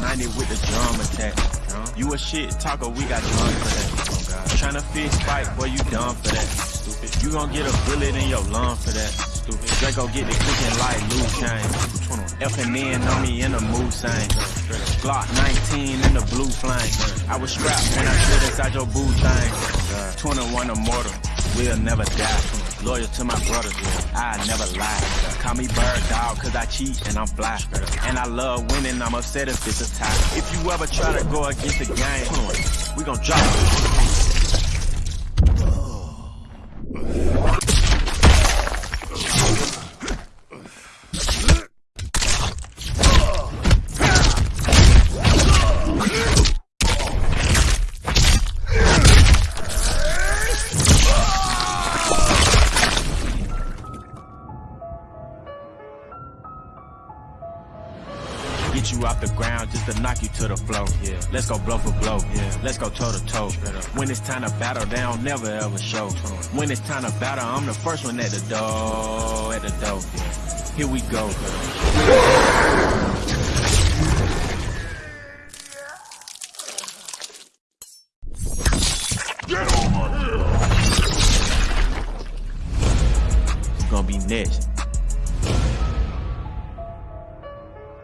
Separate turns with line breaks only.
90 with the drum attack. You a shit talker, we got drums for that. Tryna fix fight, boy, you dumb for that. Stupid. You gon' get a bullet in your lung for that. Stupid. Draco get the cooking like Luke Kane. F and N on me in the mood sign. Glock 19 in the blue flame. I was strapped when I stood inside your boo thing. 21 immortal, we'll never die. Loyal to my brothers, I never lie. Call me bird dog, cause I cheat and I'm fly. And I love winning, I'm upset if it's a tie. If you ever try to go against the game, we gon' drop. Get you off the ground just to knock you to the floor. Yeah. Let's go blow for blow. Yeah. Let's go toe to toe. When it's time to battle, they don't never ever show. When it's time to battle, I'm the first one at the door. At the door. Yeah. Here we go.
Get over here!
It's gonna be next.